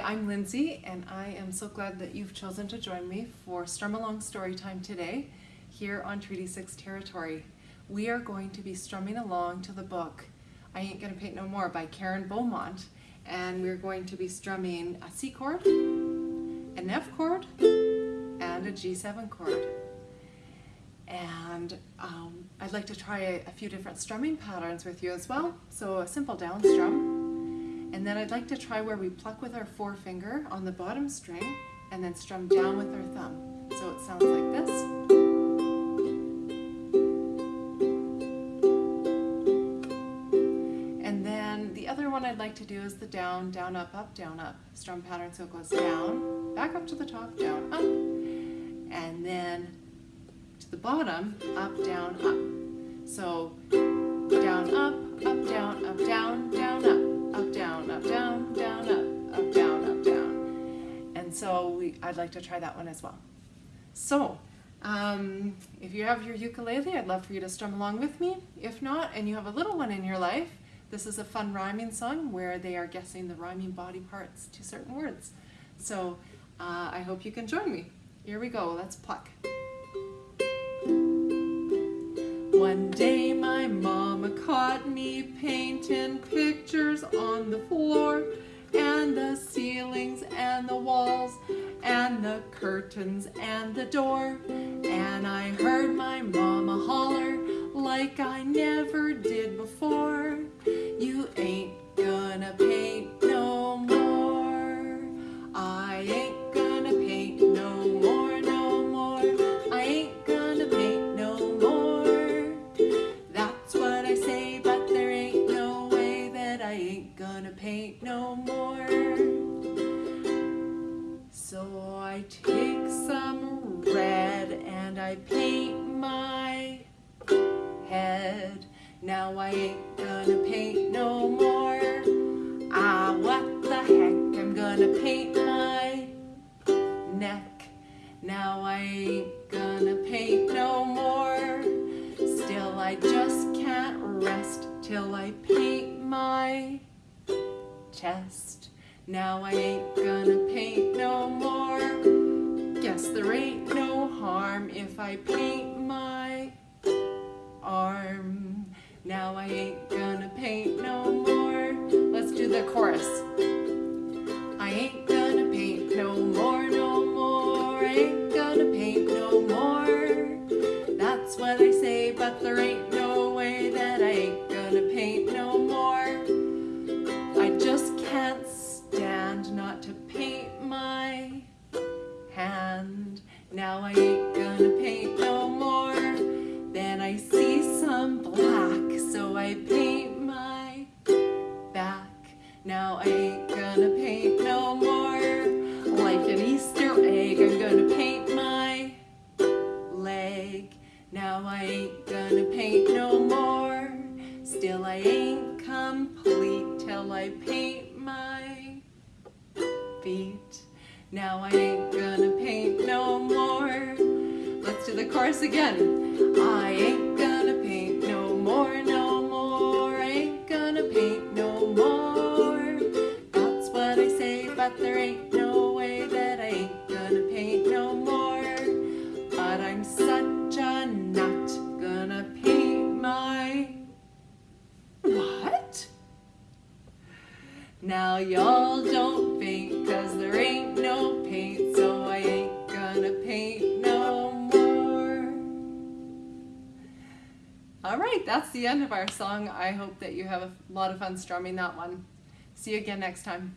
I'm Lindsay, and I am so glad that you've chosen to join me for Strum Along Storytime today here on Treaty 6 territory. We are going to be strumming along to the book I Ain't Gonna Paint No More by Karen Beaumont, and we're going to be strumming a C chord, an F chord, and a G7 chord. And um, I'd like to try a, a few different strumming patterns with you as well. So a simple down strum, and then I'd like to try where we pluck with our forefinger on the bottom string and then strum down with our thumb. So it sounds like this. And then the other one I'd like to do is the down, down, up, up, down, up strum pattern. So it goes down, back up to the top, down, up, and then to the bottom, up, down, up. So down, up, up, down, up, down, down, up I'd like to try that one as well. So, um, if you have your ukulele, I'd love for you to strum along with me. If not, and you have a little one in your life, this is a fun rhyming song where they are guessing the rhyming body parts to certain words. So uh, I hope you can join me. Here we go, let's pluck. One day my mama caught me painting pictures on the floor and the ceilings and the walls and the curtains and the door and I heard my mama holler like I never did before you ain't gonna paint no more I ain't gonna paint no more, no more. I ain't gonna paint no more. That's what I say, but there ain't no way that I ain't gonna paint no more. So I take some red and I paint my head. Now I ain't gonna paint no more. Ah, what the heck, I'm gonna paint my neck. Now I ain't gonna paint no more. Still I just can't rest till I paint my chest. Now I ain't gonna I paint my arm. Now I ain't gonna paint no more. Let's do the chorus. I ain't gonna paint no more, no more. I ain't gonna paint no more. That's what I say, but there ain't gonna paint no more. Then I see some black, so I paint my back. Now I ain't gonna paint no more. Like an Easter egg, I'm gonna paint my leg. Now I ain't gonna paint no more. Still I ain't complete till I paint my feet. Now I ain't gonna paint no more. Let's the chorus again. I ain't gonna paint no more, no more. I ain't gonna paint no more. That's what I say, but there ain't no way that I ain't gonna paint no more. But I'm such a nut, gonna paint my... What? Now y'all don't faint, cause there ain't no paint, so I ain't gonna paint no All right, that's the end of our song. I hope that you have a lot of fun strumming that one. See you again next time.